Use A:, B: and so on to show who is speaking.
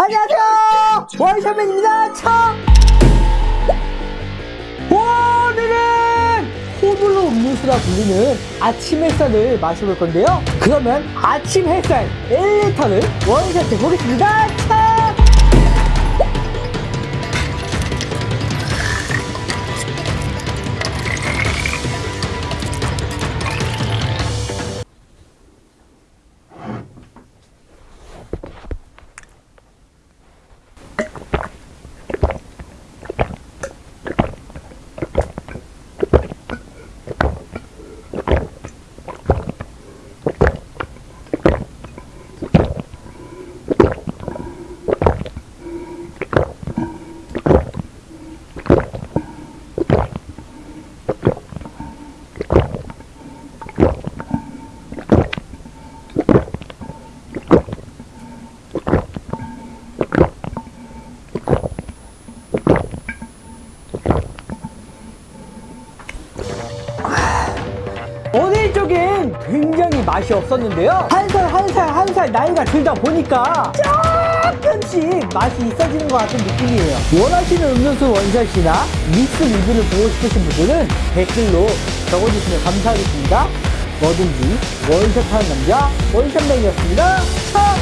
A: 안녕하세요. 원샷맨입니다. 참 오늘은 호불호 음료수라 불리는 아침 햇살을 마셔볼 건데요. 그러면 아침 햇살 1리터를 원샷 해 보겠습니다 쪽엔 굉장히 맛이 없었는데요. 한 살 한 살 한 살 나이가 들다 보니까 조금씩 맛이 있어지는 것 같은 느낌이에요. 원하시는 음료수 원샷이나 믹스 리뷰를 보고 싶으신 분들은 댓글로 적어주시면 감사하겠습니다. 뭐든지 원샷하는 남자 원샷맨이었습니다. 참